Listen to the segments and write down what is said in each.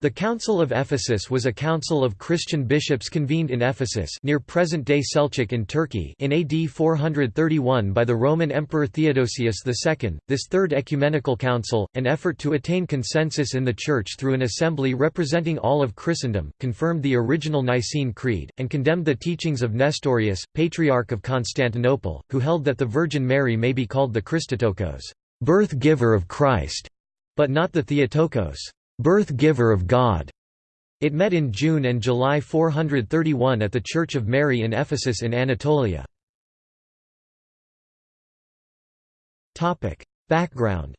The Council of Ephesus was a council of Christian bishops convened in Ephesus near present-day Selçuk in Turkey in AD 431 by the Roman Emperor Theodosius II. This Third Ecumenical Council, an effort to attain consensus in the Church through an assembly representing all of Christendom, confirmed the original Nicene Creed, and condemned the teachings of Nestorius, Patriarch of Constantinople, who held that the Virgin Mary may be called the Christotokos birth-giver of Christ", but not the Theotokos birth-giver of God. It met in June and July 431 at the Church of Mary in Ephesus in Anatolia. Background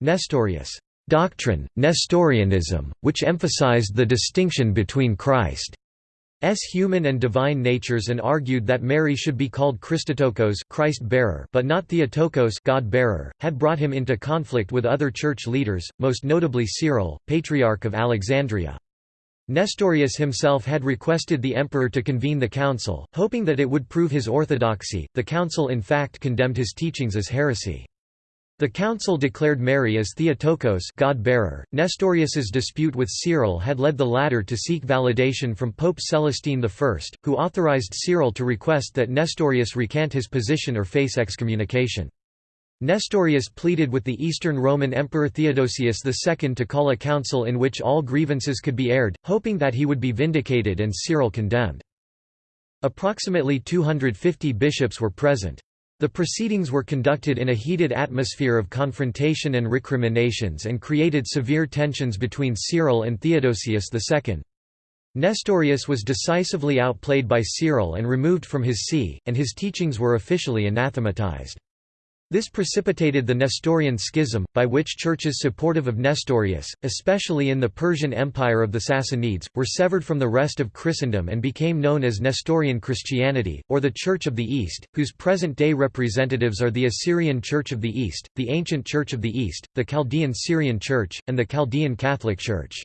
Nestorius doctrine, Nestorianism, which emphasized the distinction between Christ human and divine natures and argued that Mary should be called Christotokos Christ-bearer but not Theotokos God-bearer, had brought him into conflict with other church leaders, most notably Cyril, Patriarch of Alexandria. Nestorius himself had requested the emperor to convene the council, hoping that it would prove his orthodoxy. The council in fact condemned his teachings as heresy. The council declared Mary as Theotokos God-bearer. Nestorius's dispute with Cyril had led the latter to seek validation from Pope Celestine I, who authorized Cyril to request that Nestorius recant his position or face excommunication. Nestorius pleaded with the Eastern Roman Emperor Theodosius II to call a council in which all grievances could be aired, hoping that he would be vindicated and Cyril condemned. Approximately 250 bishops were present. The proceedings were conducted in a heated atmosphere of confrontation and recriminations and created severe tensions between Cyril and Theodosius II. Nestorius was decisively outplayed by Cyril and removed from his see, and his teachings were officially anathematized. This precipitated the Nestorian schism, by which churches supportive of Nestorius, especially in the Persian Empire of the Sassanids, were severed from the rest of Christendom and became known as Nestorian Christianity, or the Church of the East, whose present-day representatives are the Assyrian Church of the East, the Ancient Church of the East, the Chaldean Syrian Church, and the Chaldean Catholic Church.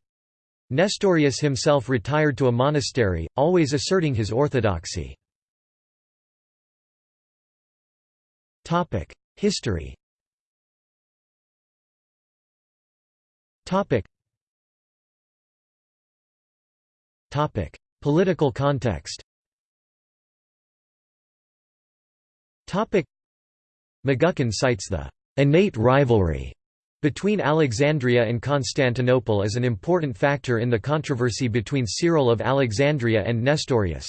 Nestorius himself retired to a monastery, always asserting his orthodoxy. History. Topic. Topic. Political context. Topic. McGuckin cites the innate rivalry between Alexandria and Constantinople as an important factor in the controversy between Cyril of Alexandria and Nestorius.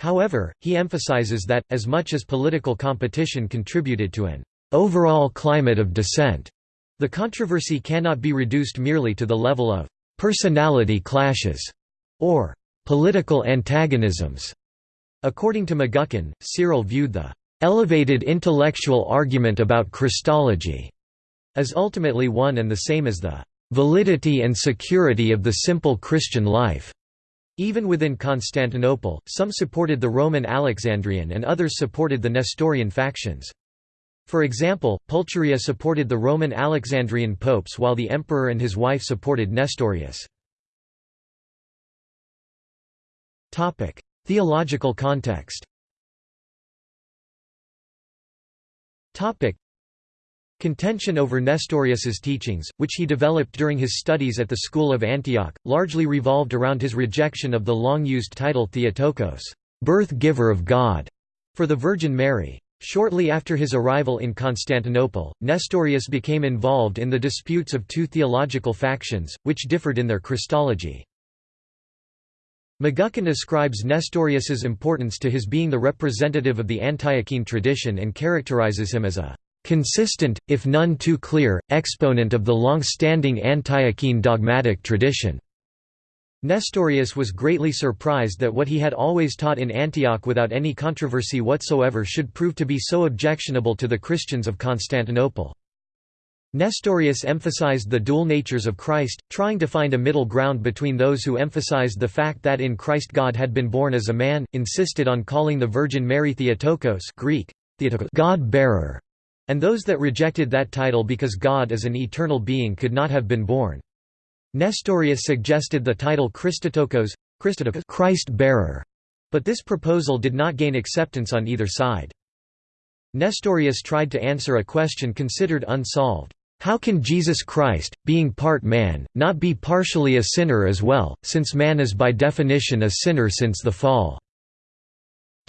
However, he emphasizes that, as much as political competition contributed to an overall climate of dissent, the controversy cannot be reduced merely to the level of personality clashes or political antagonisms. According to McGuckin, Cyril viewed the elevated intellectual argument about Christology as ultimately one and the same as the validity and security of the simple Christian life. Even within Constantinople, some supported the Roman Alexandrian and others supported the Nestorian factions. For example, Pulcheria supported the Roman Alexandrian popes while the emperor and his wife supported Nestorius. Theological context Contention over Nestorius's teachings, which he developed during his studies at the School of Antioch, largely revolved around his rejection of the long-used title Theotokos birth-giver of God", for the Virgin Mary. Shortly after his arrival in Constantinople, Nestorius became involved in the disputes of two theological factions, which differed in their Christology. McGuckin ascribes Nestorius's importance to his being the representative of the Antiochene tradition and characterizes him as a consistent, if none too clear, exponent of the long-standing Antiochene dogmatic tradition. Nestorius was greatly surprised that what he had always taught in Antioch without any controversy whatsoever should prove to be so objectionable to the Christians of Constantinople. Nestorius emphasized the dual natures of Christ, trying to find a middle ground between those who emphasized the fact that in Christ God had been born as a man, insisted on calling the Virgin Mary Theotokos Greek, God-bearer, and those that rejected that title because God as an eternal being could not have been born. Nestorius suggested the title Christotokos, Christ-bearer, but this proposal did not gain acceptance on either side. Nestorius tried to answer a question considered unsolved. How can Jesus Christ, being part man, not be partially a sinner as well, since man is by definition a sinner since the fall?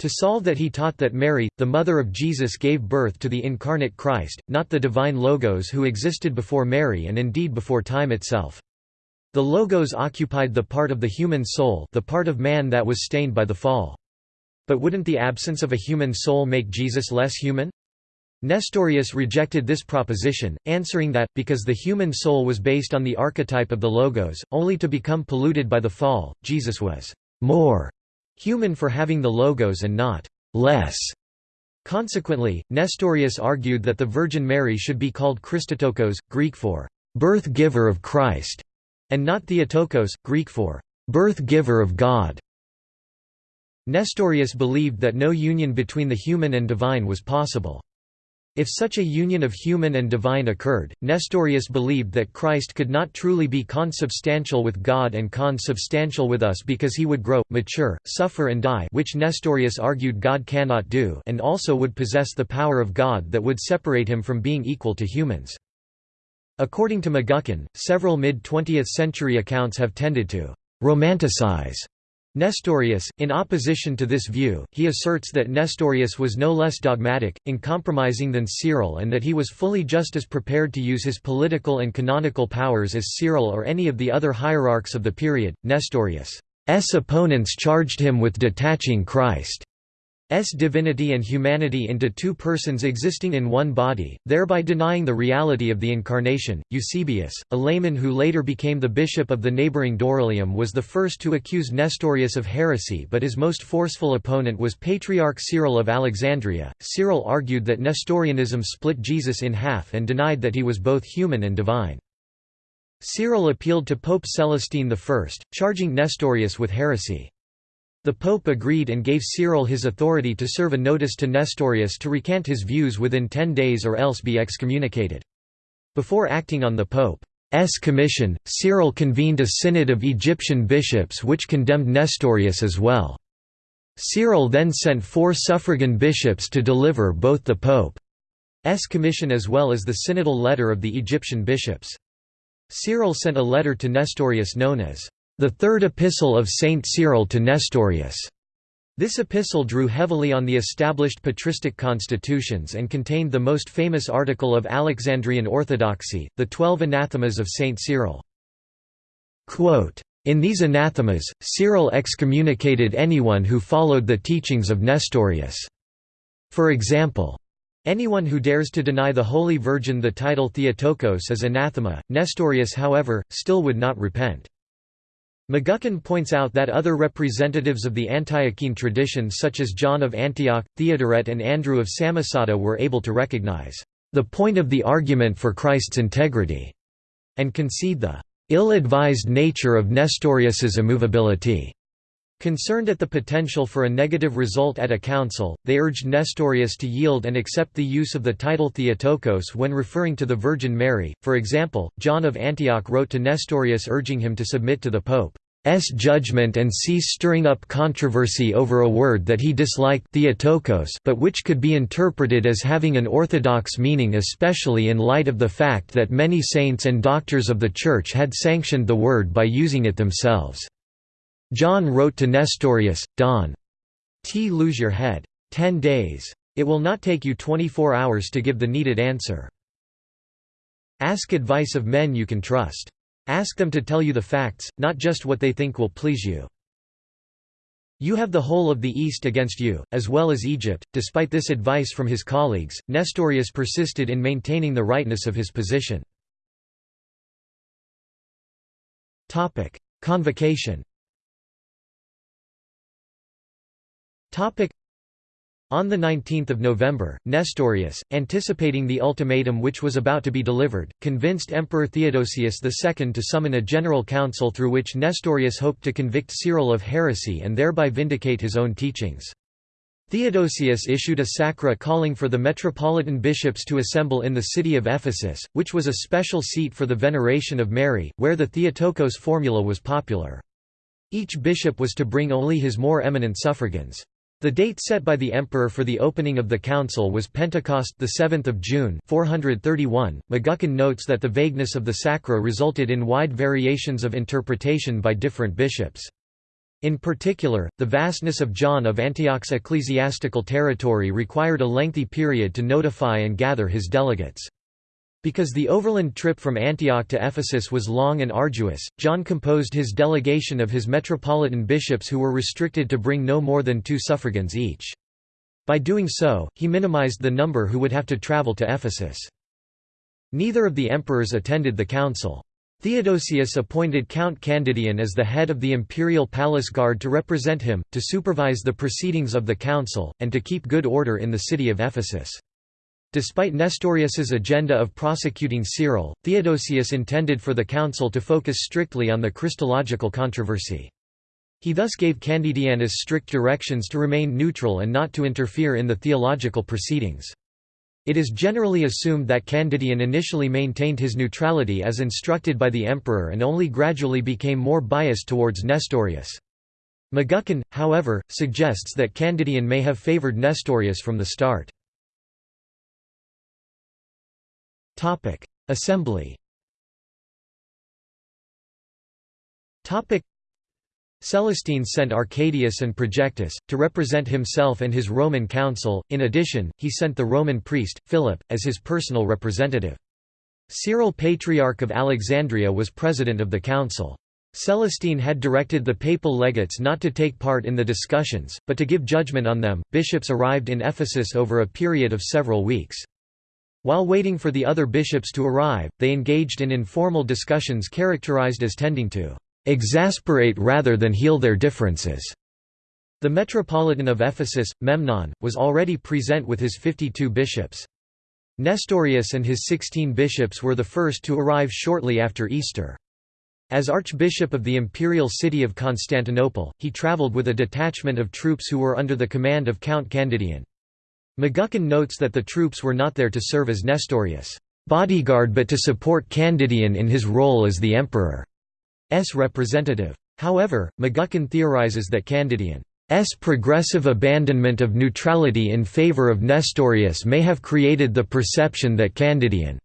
To solve that he taught that Mary, the mother of Jesus gave birth to the incarnate Christ, not the divine Logos who existed before Mary and indeed before time itself. The Logos occupied the part of the human soul the part of man that was stained by the fall. But wouldn't the absence of a human soul make Jesus less human? Nestorius rejected this proposition, answering that, because the human soul was based on the archetype of the Logos, only to become polluted by the fall, Jesus was more human for having the Logos and not less. Consequently, Nestorius argued that the Virgin Mary should be called Christotokos, Greek for birth-giver of Christ, and not Theotokos, Greek for birth-giver of God. Nestorius believed that no union between the human and divine was possible. If such a union of human and divine occurred, Nestorius believed that Christ could not truly be consubstantial with God and consubstantial with us because he would grow, mature, suffer and die which Nestorius argued God cannot do and also would possess the power of God that would separate him from being equal to humans. According to McGuckin, several mid-20th century accounts have tended to «romanticize» Nestorius, in opposition to this view, he asserts that Nestorius was no less dogmatic, uncompromising than Cyril and that he was fully just as prepared to use his political and canonical powers as Cyril or any of the other hierarchs of the period. Nestorius' opponents charged him with detaching Christ divinity and humanity into two persons existing in one body, thereby denying the reality of the Incarnation. Eusebius, a layman who later became the bishop of the neighboring Dorylaeum, was the first to accuse Nestorius of heresy, but his most forceful opponent was Patriarch Cyril of Alexandria. Cyril argued that Nestorianism split Jesus in half and denied that he was both human and divine. Cyril appealed to Pope Celestine I, charging Nestorius with heresy. The Pope agreed and gave Cyril his authority to serve a notice to Nestorius to recant his views within ten days or else be excommunicated. Before acting on the Pope's commission, Cyril convened a synod of Egyptian bishops which condemned Nestorius as well. Cyril then sent four suffragan bishops to deliver both the Pope's commission as well as the synodal letter of the Egyptian bishops. Cyril sent a letter to Nestorius known as the Third Epistle of Saint Cyril to Nestorius. This epistle drew heavily on the established patristic constitutions and contained the most famous article of Alexandrian orthodoxy, the Twelve Anathemas of Saint Cyril. Quote, in these anathemas, Cyril excommunicated anyone who followed the teachings of Nestorius. For example, anyone who dares to deny the Holy Virgin the title Theotokos is anathema. Nestorius however, still would not repent. McGuckin points out that other representatives of the Antiochene tradition such as John of Antioch, Theodoret and Andrew of Samosata were able to recognize the point of the argument for Christ's integrity, and concede the ill-advised nature of Nestorius's immovability. Concerned at the potential for a negative result at a council, they urged Nestorius to yield and accept the use of the title Theotokos when referring to the Virgin Mary. For example, John of Antioch wrote to Nestorius urging him to submit to the Pope's judgment and cease stirring up controversy over a word that he disliked Theotokos but which could be interpreted as having an orthodox meaning especially in light of the fact that many saints and doctors of the Church had sanctioned the word by using it themselves. John wrote to Nestorius, Don. T. Lose your head. Ten days. It will not take you 24 hours to give the needed answer. Ask advice of men you can trust. Ask them to tell you the facts, not just what they think will please you. You have the whole of the East against you, as well as Egypt. Despite this advice from his colleagues, Nestorius persisted in maintaining the rightness of his position. Convocation On 19 November, Nestorius, anticipating the ultimatum which was about to be delivered, convinced Emperor Theodosius II to summon a general council through which Nestorius hoped to convict Cyril of heresy and thereby vindicate his own teachings. Theodosius issued a sacra calling for the metropolitan bishops to assemble in the city of Ephesus, which was a special seat for the veneration of Mary, where the Theotokos formula was popular. Each bishop was to bring only his more eminent suffragans. The date set by the emperor for the opening of the council was Pentecost 7 June 431. McGuckin notes that the vagueness of the sacra resulted in wide variations of interpretation by different bishops. In particular, the vastness of John of Antioch's ecclesiastical territory required a lengthy period to notify and gather his delegates. Because the overland trip from Antioch to Ephesus was long and arduous, John composed his delegation of his metropolitan bishops who were restricted to bring no more than two suffragans each. By doing so, he minimized the number who would have to travel to Ephesus. Neither of the emperors attended the council. Theodosius appointed Count Candidian as the head of the imperial palace guard to represent him, to supervise the proceedings of the council, and to keep good order in the city of Ephesus. Despite Nestorius's agenda of prosecuting Cyril, Theodosius intended for the council to focus strictly on the Christological controversy. He thus gave Candidianus strict directions to remain neutral and not to interfere in the theological proceedings. It is generally assumed that Candidian initially maintained his neutrality as instructed by the emperor and only gradually became more biased towards Nestorius. McGuckin, however, suggests that Candidian may have favored Nestorius from the start. Assembly Topic: Celestine sent Arcadius and Projectus, to represent himself and his Roman council, in addition, he sent the Roman priest, Philip, as his personal representative. Cyril Patriarch of Alexandria was president of the council. Celestine had directed the papal legates not to take part in the discussions, but to give judgment on them. Bishops arrived in Ephesus over a period of several weeks. While waiting for the other bishops to arrive, they engaged in informal discussions characterized as tending to exasperate rather than heal their differences. The Metropolitan of Ephesus, Memnon, was already present with his 52 bishops. Nestorius and his 16 bishops were the first to arrive shortly after Easter. As Archbishop of the imperial city of Constantinople, he travelled with a detachment of troops who were under the command of Count Candidian. McGuckin notes that the troops were not there to serve as Nestorius' bodyguard but to support Candidian in his role as the emperor's representative. However, McGuckin theorizes that Candidian's progressive abandonment of neutrality in favor of Nestorius may have created the perception that Candidian's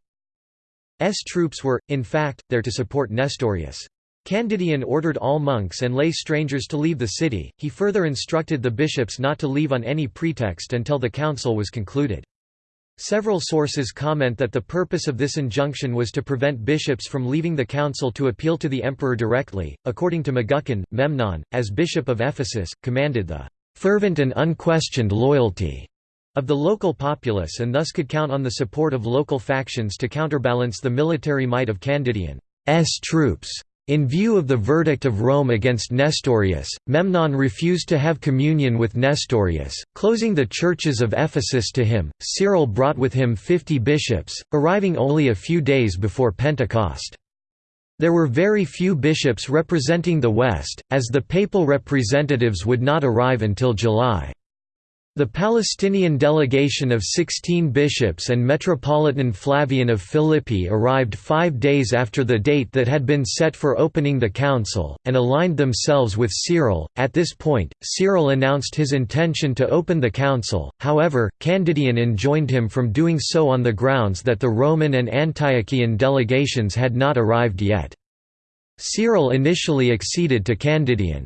troops were, in fact, there to support Nestorius. Candidian ordered all monks and lay strangers to leave the city, he further instructed the bishops not to leave on any pretext until the council was concluded. Several sources comment that the purpose of this injunction was to prevent bishops from leaving the council to appeal to the emperor directly. According to McGuckin, Memnon, as bishop of Ephesus, commanded the fervent and unquestioned loyalty of the local populace and thus could count on the support of local factions to counterbalance the military might of Candidian's troops. In view of the verdict of Rome against Nestorius, Memnon refused to have communion with Nestorius, closing the churches of Ephesus to him. Cyril brought with him fifty bishops, arriving only a few days before Pentecost. There were very few bishops representing the West, as the papal representatives would not arrive until July. The Palestinian delegation of 16 bishops and Metropolitan Flavian of Philippi arrived five days after the date that had been set for opening the council, and aligned themselves with Cyril. At this point, Cyril announced his intention to open the council, however, Candidian enjoined him from doing so on the grounds that the Roman and Antiochian delegations had not arrived yet. Cyril initially acceded to Candidian.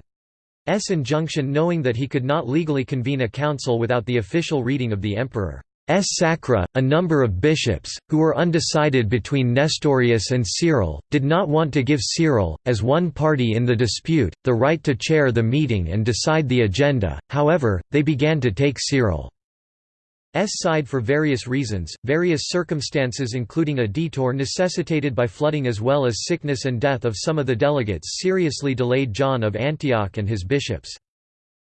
S injunction knowing that he could not legally convene a council without the official reading of the emperor. S. sacra. A number of bishops, who were undecided between Nestorius and Cyril, did not want to give Cyril, as one party in the dispute, the right to chair the meeting and decide the agenda, however, they began to take Cyril. S side for various reasons, various circumstances including a detour necessitated by flooding as well as sickness and death of some of the delegates seriously delayed John of Antioch and his bishops.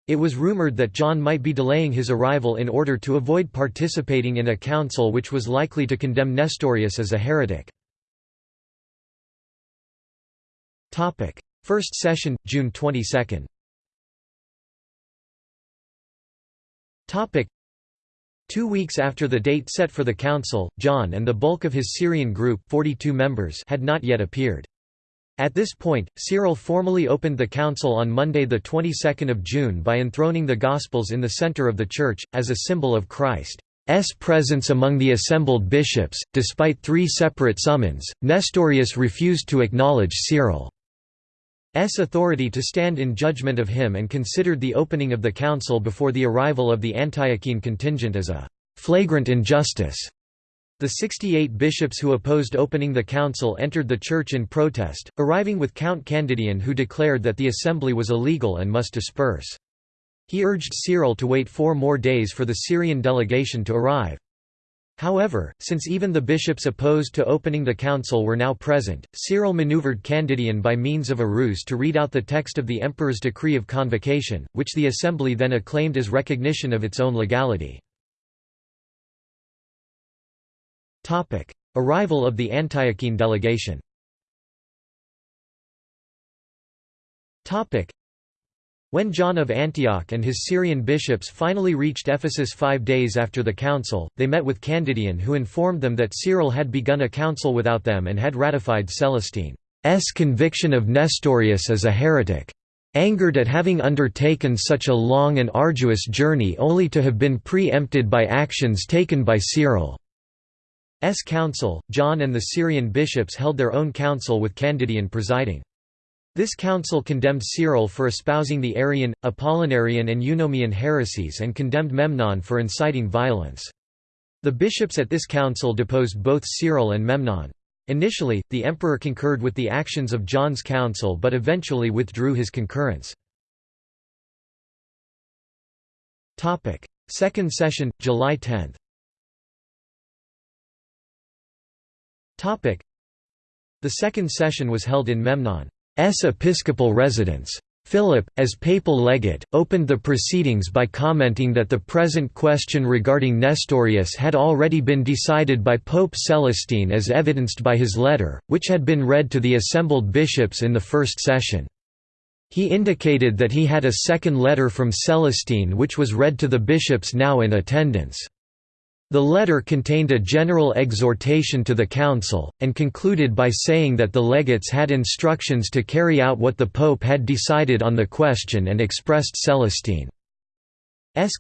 It was rumored that John might be delaying his arrival in order to avoid participating in a council which was likely to condemn Nestorius as a heretic. First session, June 22 Two weeks after the date set for the council, John and the bulk of his Syrian group 42 members had not yet appeared. At this point, Cyril formally opened the council on Monday the 22nd of June by enthroning the Gospels in the center of the church, as a symbol of Christ's presence among the assembled bishops. Despite three separate summons, Nestorius refused to acknowledge Cyril's authority to stand in judgment of him and considered the opening of the council before the arrival of the Antiochene contingent as a flagrant injustice. The 68 bishops who opposed opening the council entered the church in protest, arriving with Count Candidian who declared that the assembly was illegal and must disperse. He urged Cyril to wait four more days for the Syrian delegation to arrive. However, since even the bishops opposed to opening the council were now present, Cyril maneuvered Candidian by means of a ruse to read out the text of the emperor's decree of convocation, which the assembly then acclaimed as recognition of its own legality. Arrival of the Antiochene delegation when John of Antioch and his Syrian bishops finally reached Ephesus five days after the council, they met with Candidian who informed them that Cyril had begun a council without them and had ratified Celestine's conviction of Nestorius as a heretic. Angered at having undertaken such a long and arduous journey only to have been pre-empted by actions taken by Cyril. S council, John and the Syrian bishops held their own council with Candidian presiding. This council condemned Cyril for espousing the Arian, Apollinarian and Eunomian heresies and condemned Memnon for inciting violence. The bishops at this council deposed both Cyril and Memnon. Initially, the emperor concurred with the actions of John's council but eventually withdrew his concurrence. Second session, July 10 The second session was held in Memnon's episcopal residence. Philip, as papal legate, opened the proceedings by commenting that the present question regarding Nestorius had already been decided by Pope Celestine as evidenced by his letter, which had been read to the assembled bishops in the first session. He indicated that he had a second letter from Celestine which was read to the bishops now in attendance. The letter contained a general exhortation to the council, and concluded by saying that the legates had instructions to carry out what the pope had decided on the question and expressed Celestine's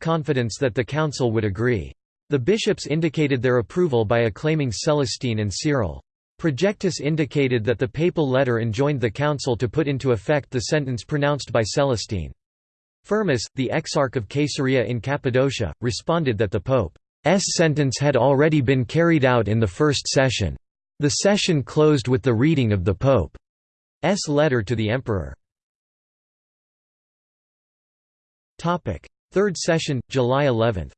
confidence that the council would agree. The bishops indicated their approval by acclaiming Celestine and Cyril. Projectus indicated that the papal letter enjoined the council to put into effect the sentence pronounced by Celestine. Firmus, the exarch of Caesarea in Cappadocia, responded that the pope sentence had already been carried out in the first session. The session closed with the reading of the Pope's letter to the Emperor. Third session, July 11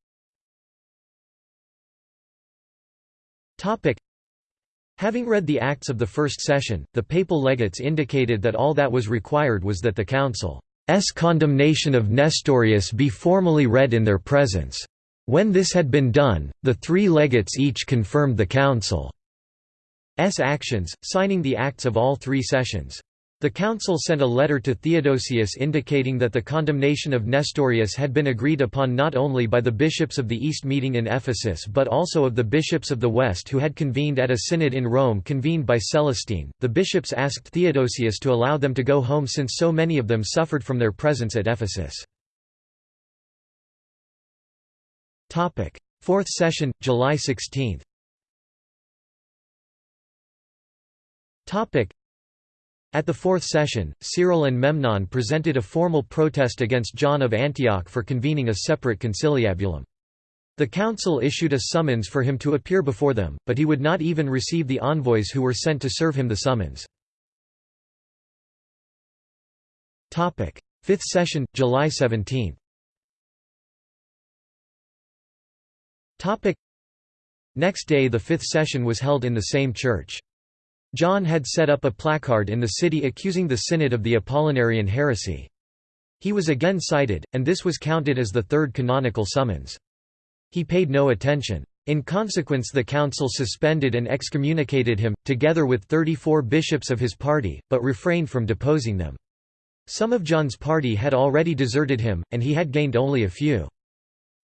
Having read the acts of the first session, the papal legates indicated that all that was required was that the council's condemnation of Nestorius be formally read in their presence. When this had been done, the three legates each confirmed the council's actions, signing the acts of all three sessions. The council sent a letter to Theodosius indicating that the condemnation of Nestorius had been agreed upon not only by the bishops of the East meeting in Ephesus but also of the bishops of the West who had convened at a synod in Rome convened by Celestine. The bishops asked Theodosius to allow them to go home since so many of them suffered from their presence at Ephesus. Topic: Fourth session, July 16. Topic: At the fourth session, Cyril and Memnon presented a formal protest against John of Antioch for convening a separate conciliabulum. The council issued a summons for him to appear before them, but he would not even receive the envoys who were sent to serve him the summons. Fifth session, July 17. Topic. Next day the fifth session was held in the same church. John had set up a placard in the city accusing the synod of the Apollinarian heresy. He was again cited, and this was counted as the third canonical summons. He paid no attention. In consequence the council suspended and excommunicated him, together with 34 bishops of his party, but refrained from deposing them. Some of John's party had already deserted him, and he had gained only a few.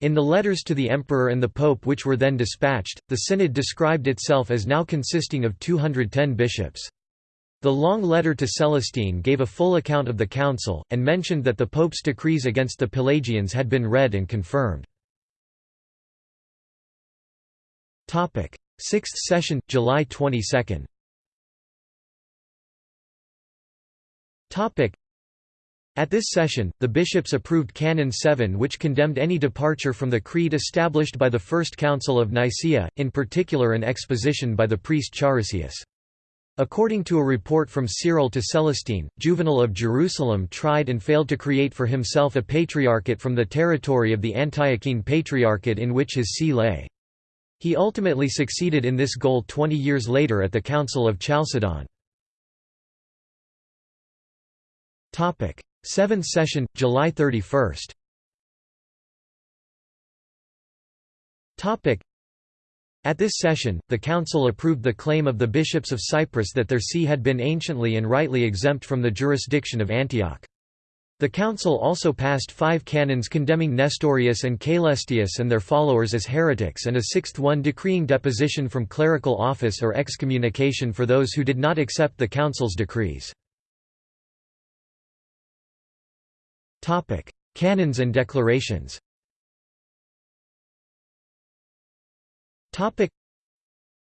In the letters to the emperor and the pope which were then dispatched, the synod described itself as now consisting of 210 bishops. The long letter to Celestine gave a full account of the council, and mentioned that the pope's decrees against the Pelagians had been read and confirmed. Sixth session, July 22 At this session, the bishops approved Canon 7 which condemned any departure from the creed established by the First Council of Nicaea, in particular an exposition by the priest Charisius. According to a report from Cyril to Celestine, Juvenal of Jerusalem tried and failed to create for himself a patriarchate from the territory of the Antiochene Patriarchate in which his see lay. He ultimately succeeded in this goal 20 years later at the Council of Chalcedon. 7th session, July 31 at this session, the council approved the claim of the bishops of Cyprus that their see had been anciently and rightly exempt from the jurisdiction of Antioch. The council also passed five canons condemning Nestorius and Caelestius and their followers as heretics and a sixth one decreeing deposition from clerical office or excommunication for those who did not accept the council's decrees. Canons and declarations Topic: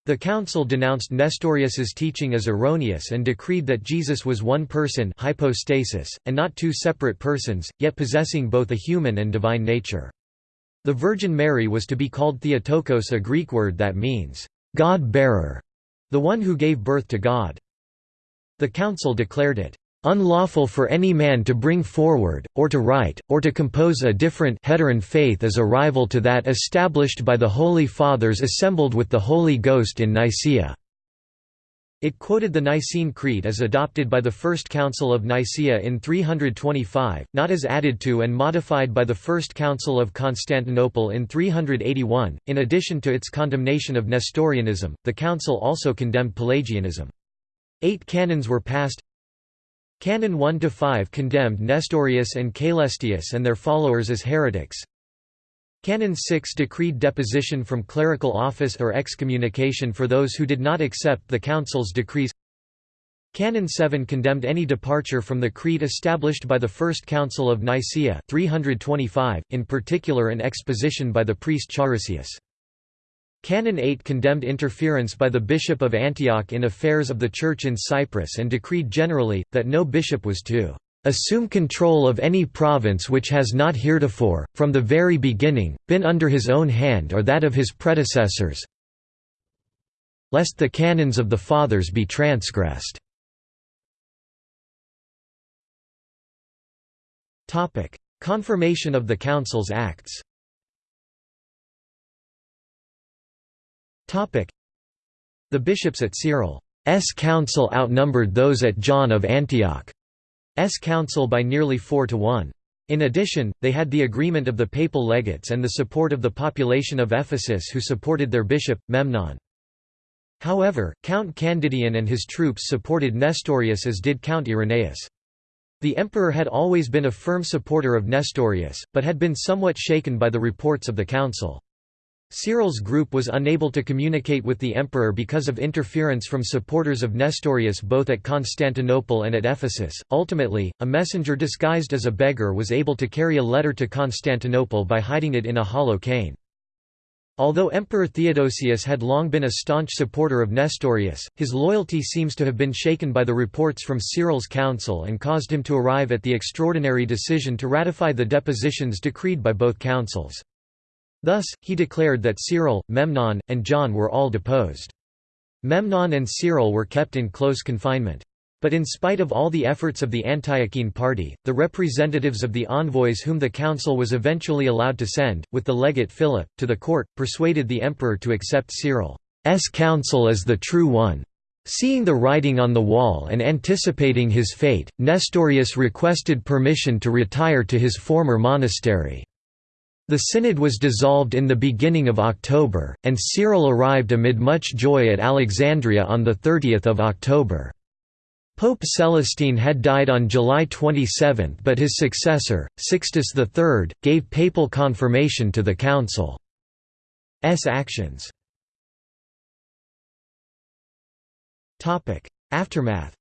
The council denounced Nestorius's teaching as erroneous and decreed that Jesus was one person hypostasis, and not two separate persons, yet possessing both a human and divine nature. The Virgin Mary was to be called Theotokos a Greek word that means, God-bearer, the one who gave birth to God. The council declared it unlawful for any man to bring forward, or to write, or to compose a different heteron faith as a rival to that established by the Holy Fathers assembled with the Holy Ghost in Nicaea." It quoted the Nicene Creed as adopted by the First Council of Nicaea in 325, not as added to and modified by the First Council of Constantinople in 381. In addition to its condemnation of Nestorianism, the council also condemned Pelagianism. Eight canons were passed, Canon 1–5 condemned Nestorius and Caelestius and their followers as heretics. Canon 6 decreed deposition from clerical office or excommunication for those who did not accept the council's decrees. Canon 7 condemned any departure from the creed established by the First Council of Nicaea 325, in particular an exposition by the priest Charisius. Canon 8 condemned interference by the Bishop of Antioch in affairs of the Church in Cyprus and decreed generally, that no bishop was to assume control of any province which has not heretofore, from the very beginning, been under his own hand or that of his predecessors lest the canons of the Fathers be transgressed." Confirmation of the Council's acts The bishops at Cyril's council outnumbered those at John of Antioch's council by nearly 4 to 1. In addition, they had the agreement of the papal legates and the support of the population of Ephesus who supported their bishop, Memnon. However, Count Candidian and his troops supported Nestorius as did Count Irenaeus. The emperor had always been a firm supporter of Nestorius, but had been somewhat shaken by the reports of the council. Cyril's group was unable to communicate with the emperor because of interference from supporters of Nestorius both at Constantinople and at Ephesus. Ultimately, a messenger disguised as a beggar was able to carry a letter to Constantinople by hiding it in a hollow cane. Although Emperor Theodosius had long been a staunch supporter of Nestorius, his loyalty seems to have been shaken by the reports from Cyril's council and caused him to arrive at the extraordinary decision to ratify the depositions decreed by both councils. Thus, he declared that Cyril, Memnon, and John were all deposed. Memnon and Cyril were kept in close confinement. But in spite of all the efforts of the Antiochene party, the representatives of the envoys whom the council was eventually allowed to send, with the legate Philip, to the court, persuaded the emperor to accept Cyril's counsel as the true one. Seeing the writing on the wall and anticipating his fate, Nestorius requested permission to retire to his former monastery. The synod was dissolved in the beginning of October, and Cyril arrived amid much joy at Alexandria on 30 October. Pope Celestine had died on July 27 but his successor, Sixtus III, gave papal confirmation to the council's actions. Aftermath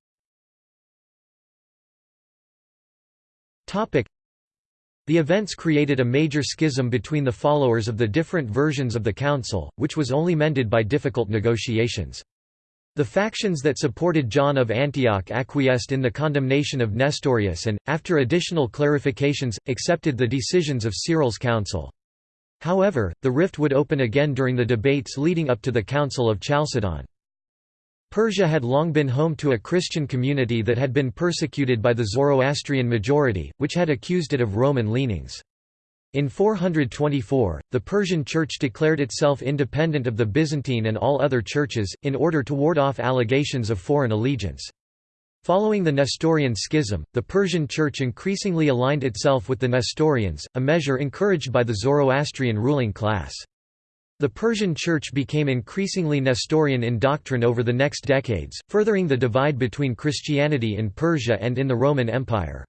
the events created a major schism between the followers of the different versions of the council, which was only mended by difficult negotiations. The factions that supported John of Antioch acquiesced in the condemnation of Nestorius and, after additional clarifications, accepted the decisions of Cyril's council. However, the rift would open again during the debates leading up to the Council of Chalcedon. Persia had long been home to a Christian community that had been persecuted by the Zoroastrian majority, which had accused it of Roman leanings. In 424, the Persian Church declared itself independent of the Byzantine and all other churches, in order to ward off allegations of foreign allegiance. Following the Nestorian schism, the Persian Church increasingly aligned itself with the Nestorians, a measure encouraged by the Zoroastrian ruling class. The Persian Church became increasingly Nestorian in doctrine over the next decades, furthering the divide between Christianity in Persia and in the Roman Empire.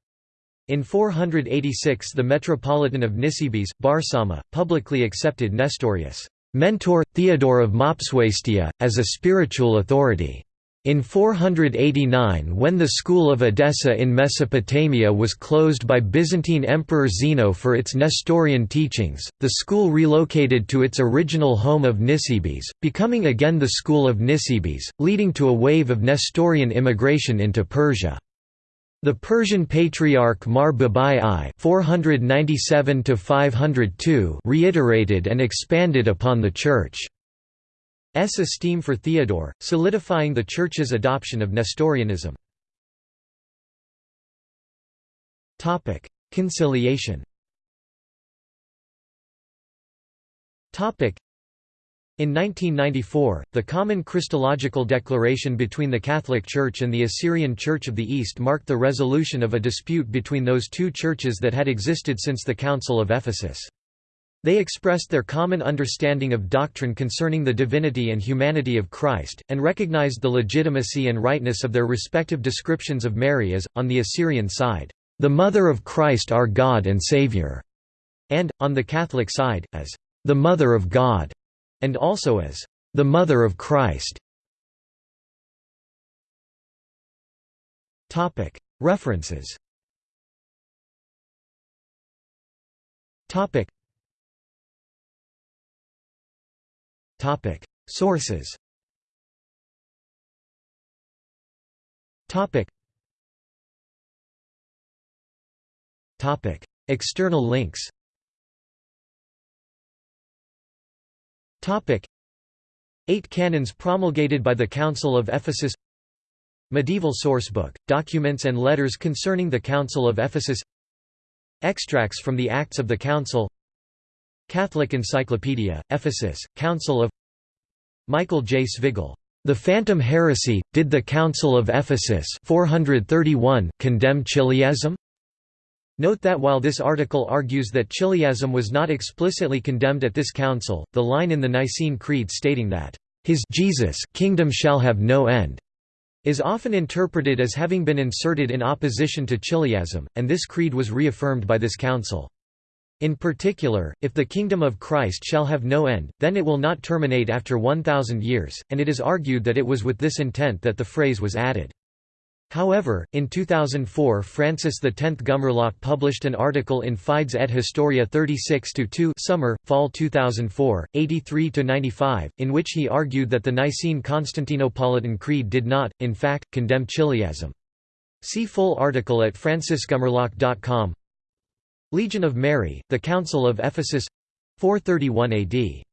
In 486 the Metropolitan of Nisibis, Barsauma, publicly accepted Nestorius' mentor, Theodore of Mopsuestia, as a spiritual authority. In 489 when the school of Edessa in Mesopotamia was closed by Byzantine Emperor Zeno for its Nestorian teachings, the school relocated to its original home of Nisibis, becoming again the school of Nisibis, leading to a wave of Nestorian immigration into Persia. The Persian Patriarch Mar Babai I 497 reiterated and expanded upon the Church. S esteem for Theodore, solidifying the Church's adoption of Nestorianism. Conciliation in 1994, the Common Christological Declaration between the Catholic Church and the Assyrian Church of the East marked the resolution of a dispute between those two churches that had existed since the Council of Ephesus. They expressed their common understanding of doctrine concerning the divinity and humanity of Christ, and recognized the legitimacy and rightness of their respective descriptions of Mary as, on the Assyrian side, the Mother of Christ our God and Saviour, and, on the Catholic side, as the Mother of God, and also as the Mother of Christ. References Sources. External links. Eight canons promulgated by the Council of Ephesus. Medieval sourcebook, documents and letters concerning the Council of Ephesus. Extracts from the Acts of the Council Catholic Encyclopedia, Ephesus, Council of Michael J. Svigel. The Phantom Heresy, Did the Council of Ephesus 431 condemn Chiliasm? Note that while this article argues that Chiliasm was not explicitly condemned at this council, the line in the Nicene Creed stating that, "...his Jesus kingdom shall have no end," is often interpreted as having been inserted in opposition to Chiliasm, and this creed was reaffirmed by this council. In particular, if the kingdom of Christ shall have no end, then it will not terminate after 1,000 years, and it is argued that it was with this intent that the phrase was added. However, in 2004 Francis X Gumerlock published an article in Fides et Historia 36-2 summer, fall 2004, 83-95, in which he argued that the Nicene Constantinopolitan Creed did not, in fact, condemn Chiliasm. See full article at francisgumerlock.com Legion of Mary, the Council of Ephesus 431 AD